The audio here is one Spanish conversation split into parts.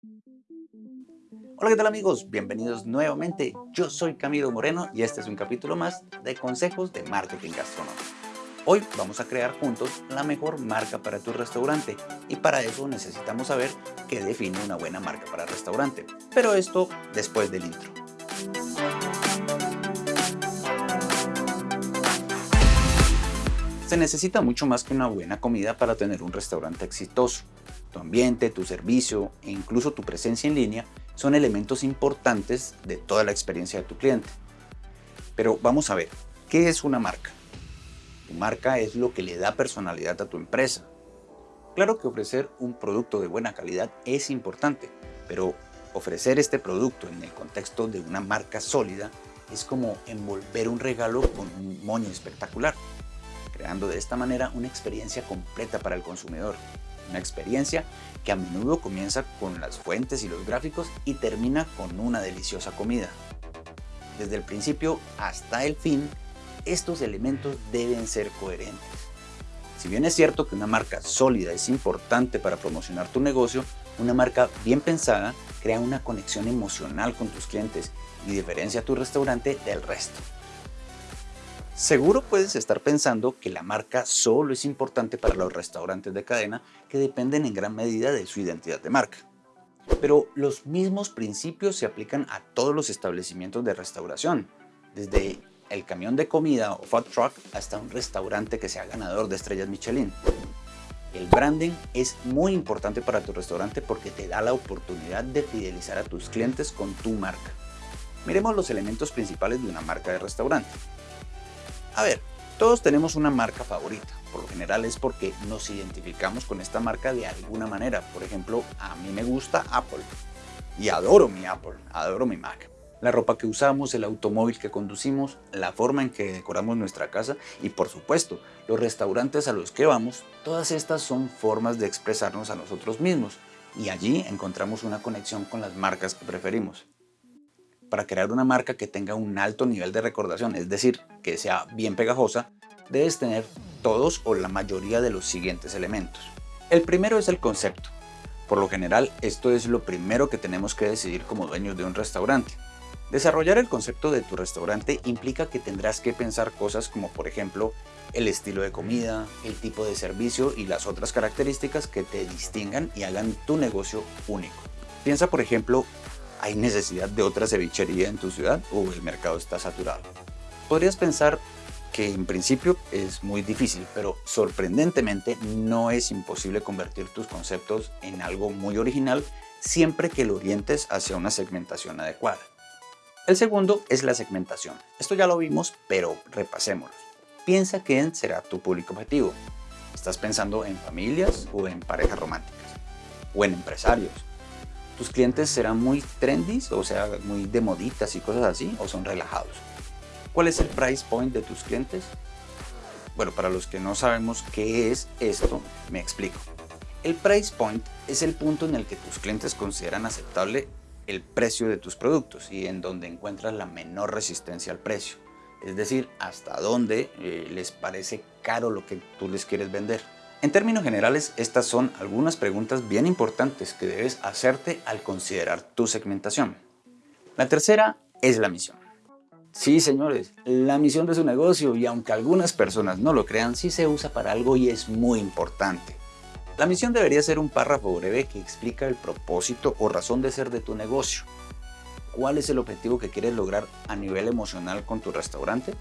Hola, ¿qué tal amigos? Bienvenidos nuevamente. Yo soy Camilo Moreno y este es un capítulo más de consejos de marketing gastronómico. Hoy vamos a crear juntos la mejor marca para tu restaurante y para eso necesitamos saber qué define una buena marca para restaurante. Pero esto después del intro. Se necesita mucho más que una buena comida para tener un restaurante exitoso. Tu ambiente, tu servicio e incluso tu presencia en línea son elementos importantes de toda la experiencia de tu cliente. Pero vamos a ver, ¿qué es una marca? Tu marca es lo que le da personalidad a tu empresa. Claro que ofrecer un producto de buena calidad es importante, pero ofrecer este producto en el contexto de una marca sólida es como envolver un regalo con un moño espectacular creando de esta manera una experiencia completa para el consumidor. Una experiencia que a menudo comienza con las fuentes y los gráficos y termina con una deliciosa comida. Desde el principio hasta el fin, estos elementos deben ser coherentes. Si bien es cierto que una marca sólida es importante para promocionar tu negocio, una marca bien pensada crea una conexión emocional con tus clientes y diferencia a tu restaurante del resto. Seguro puedes estar pensando que la marca solo es importante para los restaurantes de cadena que dependen en gran medida de su identidad de marca. Pero los mismos principios se aplican a todos los establecimientos de restauración, desde el camión de comida o food truck hasta un restaurante que sea ganador de estrellas Michelin. El branding es muy importante para tu restaurante porque te da la oportunidad de fidelizar a tus clientes con tu marca. Miremos los elementos principales de una marca de restaurante. A ver, todos tenemos una marca favorita. Por lo general es porque nos identificamos con esta marca de alguna manera. Por ejemplo, a mí me gusta Apple. Y adoro mi Apple, adoro mi Mac. La ropa que usamos, el automóvil que conducimos, la forma en que decoramos nuestra casa y por supuesto, los restaurantes a los que vamos, todas estas son formas de expresarnos a nosotros mismos y allí encontramos una conexión con las marcas que preferimos para crear una marca que tenga un alto nivel de recordación, es decir, que sea bien pegajosa, debes tener todos o la mayoría de los siguientes elementos. El primero es el concepto. Por lo general, esto es lo primero que tenemos que decidir como dueños de un restaurante. Desarrollar el concepto de tu restaurante implica que tendrás que pensar cosas como por ejemplo el estilo de comida, el tipo de servicio y las otras características que te distingan y hagan tu negocio único. Piensa por ejemplo ¿Hay necesidad de otra cevichería en tu ciudad o el mercado está saturado? Podrías pensar que en principio es muy difícil, pero sorprendentemente no es imposible convertir tus conceptos en algo muy original siempre que lo orientes hacia una segmentación adecuada. El segundo es la segmentación. Esto ya lo vimos, pero repasémoslo. Piensa quién será tu público objetivo. ¿Estás pensando en familias o en parejas románticas? ¿O en empresarios? ¿Tus clientes serán muy trendy, o sea, muy de moditas y cosas así, o son relajados? ¿Cuál es el price point de tus clientes? Bueno, para los que no sabemos qué es esto, me explico. El price point es el punto en el que tus clientes consideran aceptable el precio de tus productos y en donde encuentras la menor resistencia al precio. Es decir, hasta dónde eh, les parece caro lo que tú les quieres vender. En términos generales, estas son algunas preguntas bien importantes que debes hacerte al considerar tu segmentación. La tercera es la misión. Sí, señores, la misión de su negocio, y aunque algunas personas no lo crean, sí se usa para algo y es muy importante. La misión debería ser un párrafo breve que explica el propósito o razón de ser de tu negocio. ¿Cuál es el objetivo que quieres lograr a nivel emocional con tu restaurante?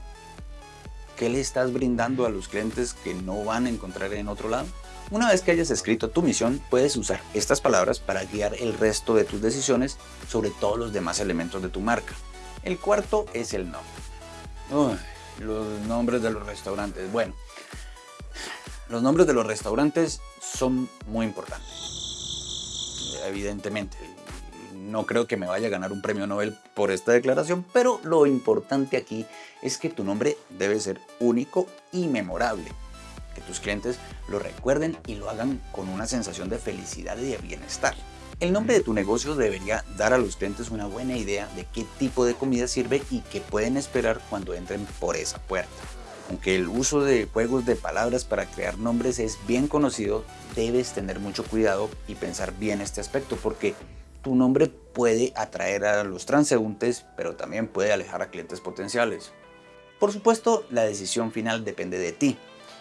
¿Qué le estás brindando a los clientes que no van a encontrar en otro lado? Una vez que hayas escrito tu misión, puedes usar estas palabras para guiar el resto de tus decisiones sobre todos los demás elementos de tu marca. El cuarto es el nombre. los nombres de los restaurantes. Bueno, los nombres de los restaurantes son muy importantes. Evidentemente, no creo que me vaya a ganar un premio Nobel por esta declaración, pero lo importante aquí es que tu nombre debe ser único y memorable. Que tus clientes lo recuerden y lo hagan con una sensación de felicidad y de bienestar. El nombre de tu negocio debería dar a los clientes una buena idea de qué tipo de comida sirve y qué pueden esperar cuando entren por esa puerta. Aunque el uso de juegos de palabras para crear nombres es bien conocido, debes tener mucho cuidado y pensar bien este aspecto porque tu nombre puede atraer a los transeúntes, pero también puede alejar a clientes potenciales. Por supuesto, la decisión final depende de ti,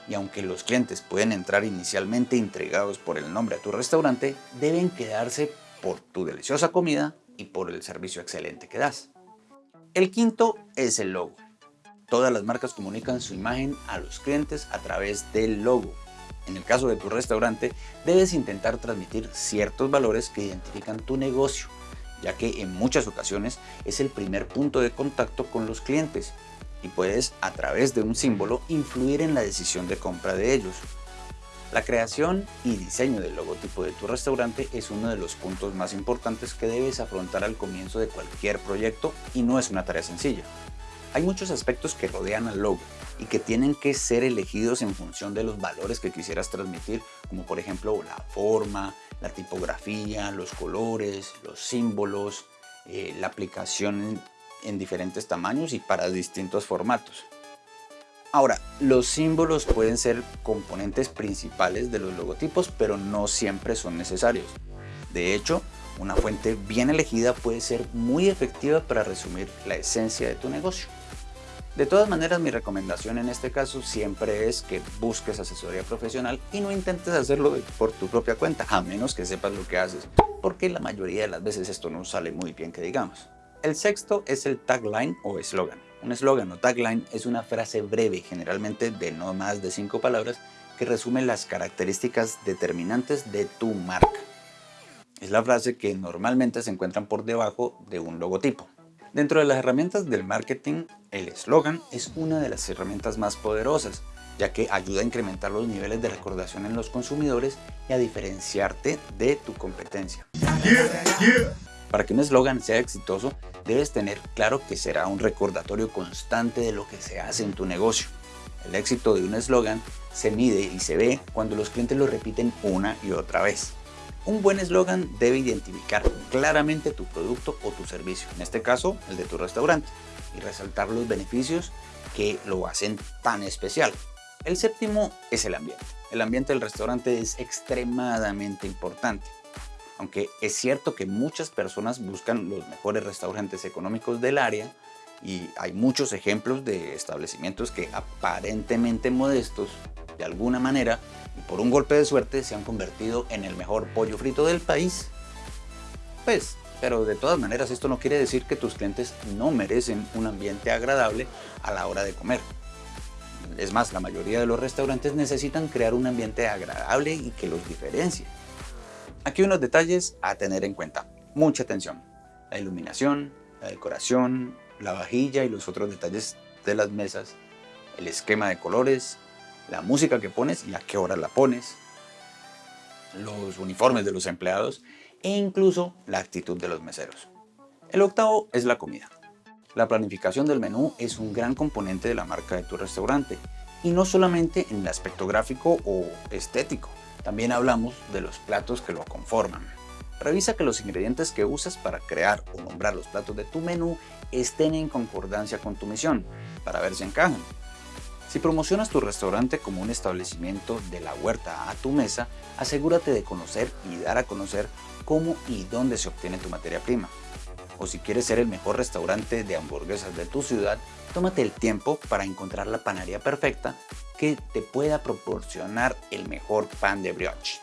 y aunque los clientes pueden entrar inicialmente intrigados por el nombre a tu restaurante, deben quedarse por tu deliciosa comida y por el servicio excelente que das. El quinto es el logo. Todas las marcas comunican su imagen a los clientes a través del logo. En el caso de tu restaurante, debes intentar transmitir ciertos valores que identifican tu negocio, ya que en muchas ocasiones es el primer punto de contacto con los clientes y puedes, a través de un símbolo, influir en la decisión de compra de ellos. La creación y diseño del logotipo de tu restaurante es uno de los puntos más importantes que debes afrontar al comienzo de cualquier proyecto y no es una tarea sencilla. Hay muchos aspectos que rodean al logo y que tienen que ser elegidos en función de los valores que quisieras transmitir, como por ejemplo la forma, la tipografía, los colores, los símbolos, eh, la aplicación en diferentes tamaños y para distintos formatos. Ahora, los símbolos pueden ser componentes principales de los logotipos, pero no siempre son necesarios. De hecho, una fuente bien elegida puede ser muy efectiva para resumir la esencia de tu negocio. De todas maneras, mi recomendación en este caso siempre es que busques asesoría profesional y no intentes hacerlo por tu propia cuenta, a menos que sepas lo que haces, porque la mayoría de las veces esto no sale muy bien que digamos. El sexto es el tagline o eslogan. Un eslogan o tagline es una frase breve, generalmente de no más de cinco palabras, que resume las características determinantes de tu marca. Es la frase que normalmente se encuentran por debajo de un logotipo. Dentro de las herramientas del marketing, el eslogan es una de las herramientas más poderosas, ya que ayuda a incrementar los niveles de recordación en los consumidores y a diferenciarte de tu competencia. Para que un eslogan sea exitoso, debes tener claro que será un recordatorio constante de lo que se hace en tu negocio. El éxito de un eslogan se mide y se ve cuando los clientes lo repiten una y otra vez. Un buen eslogan debe identificar claramente tu producto o tu servicio, en este caso el de tu restaurante, y resaltar los beneficios que lo hacen tan especial. El séptimo es el ambiente. El ambiente del restaurante es extremadamente importante. Aunque es cierto que muchas personas buscan los mejores restaurantes económicos del área y hay muchos ejemplos de establecimientos que aparentemente modestos, de alguna manera, y por un golpe de suerte se han convertido en el mejor pollo frito del país. Pues, pero de todas maneras esto no quiere decir que tus clientes no merecen un ambiente agradable a la hora de comer. Es más, la mayoría de los restaurantes necesitan crear un ambiente agradable y que los diferencie. Aquí unos detalles a tener en cuenta. Mucha atención. La iluminación, la decoración, la vajilla y los otros detalles de las mesas, el esquema de colores, la música que pones y a qué hora la pones, los uniformes de los empleados e incluso la actitud de los meseros. El octavo es la comida. La planificación del menú es un gran componente de la marca de tu restaurante y no solamente en el aspecto gráfico o estético, también hablamos de los platos que lo conforman. Revisa que los ingredientes que usas para crear o nombrar los platos de tu menú estén en concordancia con tu misión, para ver si encajan. Si promocionas tu restaurante como un establecimiento de la huerta a tu mesa, asegúrate de conocer y dar a conocer cómo y dónde se obtiene tu materia prima. O si quieres ser el mejor restaurante de hamburguesas de tu ciudad, tómate el tiempo para encontrar la panadería perfecta que te pueda proporcionar el mejor pan de brioche.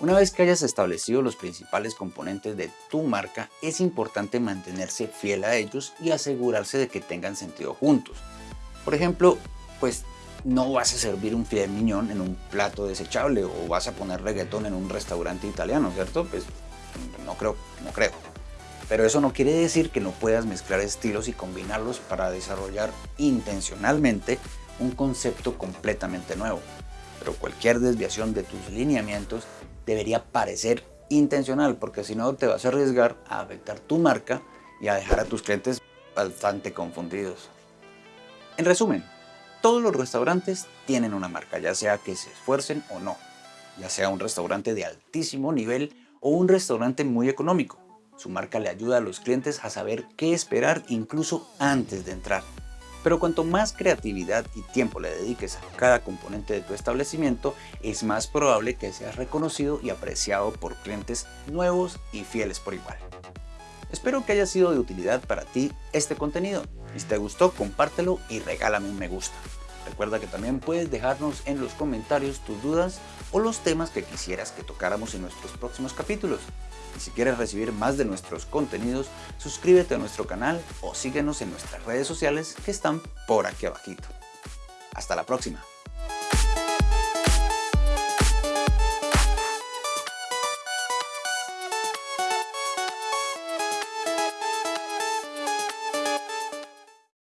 Una vez que hayas establecido los principales componentes de tu marca, es importante mantenerse fiel a ellos y asegurarse de que tengan sentido juntos. Por ejemplo, pues no vas a servir un filet mignon en un plato desechable o vas a poner reggaetón en un restaurante italiano, ¿cierto? Pues no creo, no creo. Pero eso no quiere decir que no puedas mezclar estilos y combinarlos para desarrollar intencionalmente un concepto completamente nuevo, pero cualquier desviación de tus lineamientos debería parecer intencional, porque si no te vas a arriesgar a afectar tu marca y a dejar a tus clientes bastante confundidos. En resumen, todos los restaurantes tienen una marca, ya sea que se esfuercen o no, ya sea un restaurante de altísimo nivel o un restaurante muy económico. Su marca le ayuda a los clientes a saber qué esperar incluso antes de entrar. Pero cuanto más creatividad y tiempo le dediques a cada componente de tu establecimiento, es más probable que seas reconocido y apreciado por clientes nuevos y fieles por igual. Espero que haya sido de utilidad para ti este contenido. Si te gustó, compártelo y regálame un me gusta. Recuerda que también puedes dejarnos en los comentarios tus dudas o los temas que quisieras que tocáramos en nuestros próximos capítulos. Y si quieres recibir más de nuestros contenidos, suscríbete a nuestro canal o síguenos en nuestras redes sociales que están por aquí abajito. Hasta la próxima.